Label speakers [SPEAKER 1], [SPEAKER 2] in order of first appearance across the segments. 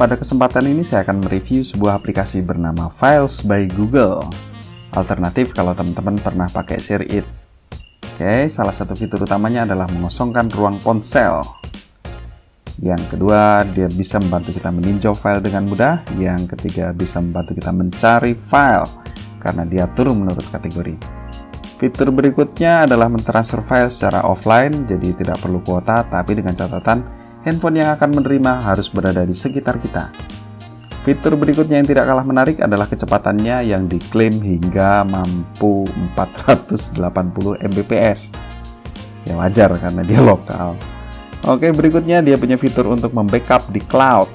[SPEAKER 1] Pada kesempatan ini saya akan mereview sebuah aplikasi bernama Files by Google. Alternatif kalau teman-teman pernah pakai ShareIt. Oke, salah satu fitur utamanya adalah mengosongkan ruang ponsel. Yang kedua, dia bisa membantu kita meninjau file dengan mudah. Yang ketiga, bisa membantu kita mencari file karena diatur menurut kategori. Fitur berikutnya adalah mentransfer file secara offline, jadi tidak perlu kuota, tapi dengan catatan handphone yang akan menerima harus berada di sekitar kita. Fitur berikutnya yang tidak kalah menarik adalah kecepatannya yang diklaim hingga mampu 480 Mbps. Ya wajar karena dia lokal. Oke, berikutnya dia punya fitur untuk membackup di cloud.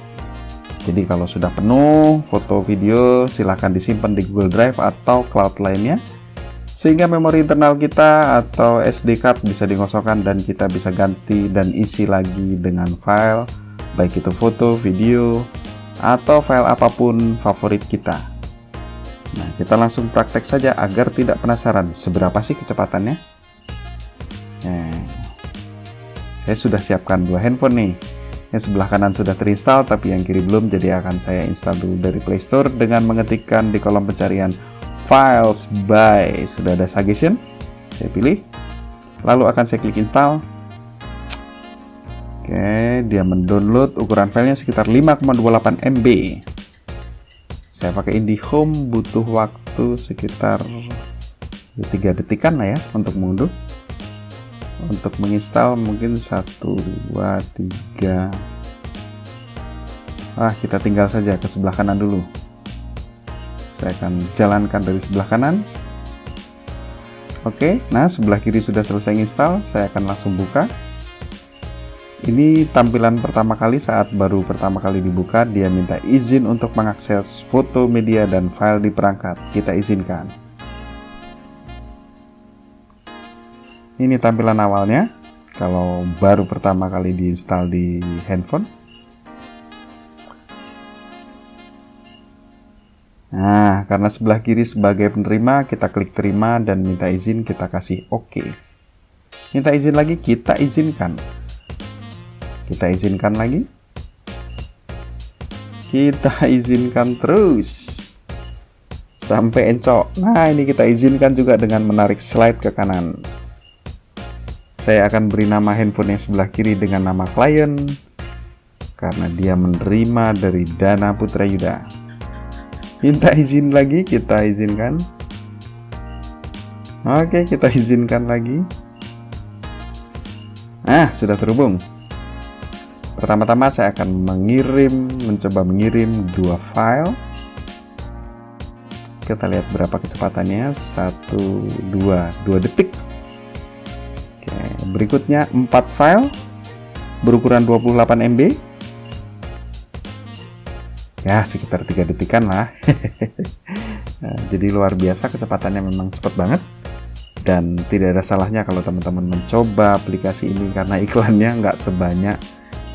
[SPEAKER 1] Jadi kalau sudah penuh, foto video silahkan disimpan di Google Drive atau cloud lainnya sehingga memori internal kita atau SD card bisa digosokkan dan kita bisa ganti dan isi lagi dengan file. Baik itu foto, video, atau file apa pun favorit kita. Nah kita langsung praktek saja agar tidak penasaran seberapa sih kecepatannya. Nah, saya sudah siapkan dua handphone nih. Yang sebelah kanan sudah terinstall tapi yang kiri belum jadi akan saya install dulu dari playstore dengan mengetikkan di kolom pencarian files by. Sudah ada suggestion? Saya pilih. Lalu akan saya klik install. Oke dia mendownload ukuran filenya sekitar 5,28 MB saya pakai IndiHome butuh waktu sekitar 3 detikan lah ya untuk mengunduh untuk menginstal mungkin 1 2 3 ah kita tinggal saja ke sebelah kanan dulu saya akan jalankan dari sebelah kanan. Oke nah sebelah kiri sudah selesai install saya akan langsung buka. Ini tampilan pertama kali saat baru pertama kali dibuka dia minta izin untuk mengakses foto media dan file di perangkat. Kita izinkan. Ini tampilan awalnya. Kalau baru pertama kali diinstal di handphone Nah, karena sebelah kiri sebagai penerima, kita klik terima dan minta izin, kita kasih OK. Minta izin lagi, kita izinkan. Kita izinkan lagi. Kita izinkan terus. Sampai encok. Nah, ini kita izinkan juga dengan menarik slide ke kanan. Saya akan beri nama handphone yang sebelah kiri dengan nama klien. Karena dia menerima dari Dana Putra Yuda minta izin lagi kita izinkan. Oke kita izinkan lagi. Nah sudah terhubung. Pertama-tama saya akan mengirim mencoba mengirim dua file. Kita lihat berapa kecepatannya. Satu dua dua detik. Oke berikutnya empat file berukuran 28 MB ya sekitar tiga detikan lah. Nah, jadi luar biasa kecepatannya memang cepat banget. Dan tidak ada salahnya kalau teman-teman mencoba aplikasi ini karena iklannya nggak sebanyak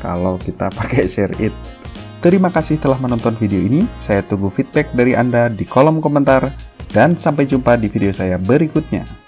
[SPEAKER 1] kalau kita pakai share it. Terima kasih telah menonton video ini. Saya tunggu feedback dari anda di kolom komentar. Dan sampai jumpa di video saya berikutnya